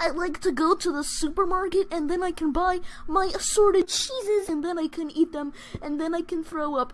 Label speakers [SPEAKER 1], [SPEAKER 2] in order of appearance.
[SPEAKER 1] I like to go to the supermarket and then I can buy my assorted cheeses and then I can eat them and then I can throw up.